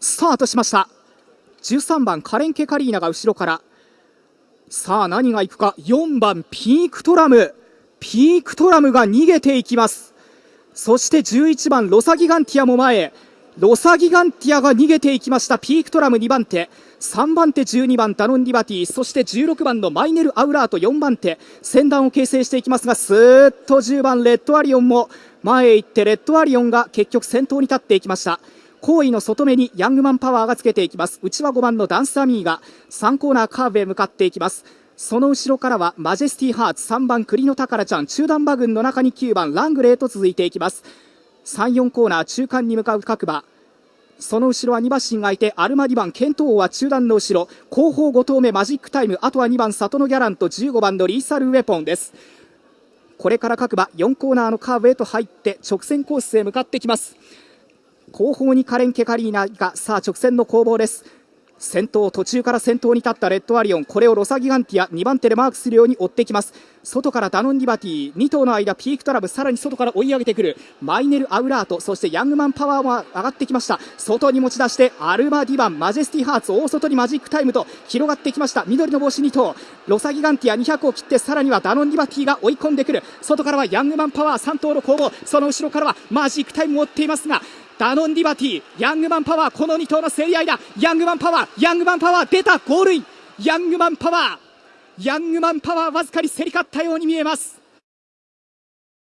スタートしました。13番カレンケカリーナが後ろから。さあ何がいくか。4番ピークトラム。ピークトラムが逃げていきます。そして11番ロサギガンティアも前へ。ロサギガンティアが逃げていきました。ピークトラム2番手。3番手12番ダノンリバティ。そして16番のマイネル・アウラート4番手。先団を形成していきますがスーッと10番レッドアリオンも前へ行ってレッドアリオンが結局先頭に立っていきました。後位の外目にヤングマンパワーがつけていきます。内は5番のダンスアミーが3コーナーカーブへ向かっていきます。その後ろからはマジェスティハーツ3番栗の宝ちゃん中段馬群の中に9番ラングレーと続いていきます。34コーナー中間に向かう各馬。その後ろは2馬身がいてアルマ2番ケント王は中段の後ろ。後方5頭目マジックタイムあとは2番里のギャランと15番のリーサルウェポンです。これから各馬4コーナーのカーブへと入って直線コースへ向かってきます。後方にカレン・ケカリーナがさあ直線の攻防です。先頭途中から先頭に立ったレッドアリオン。これをロサギガンティア2番手でマークするように追ってきます。外からダノンディバティ2頭の間ピークトラブさらに外から追い上げてくる。マイネル・アウラートそしてヤングマンパワーも上がってきました。外に持ち出してアルマディバンマジェスティハーツ大外にマジックタイムと広がってきました。緑の帽子2頭。ロサギガンティア200を切ってさらにはダノンディバティが追い込んでくる。外からはヤングマンパワー3頭の攻防。その後ろからはマジックタイムを追っていますがダノンディバティヤングマンパワーこの2頭の競り合いだ。ヤングマンパワーヤングマンパワー出たゴールイン。ヤングマンパワーヤングマンパワーわずかに競り勝ったように見えます。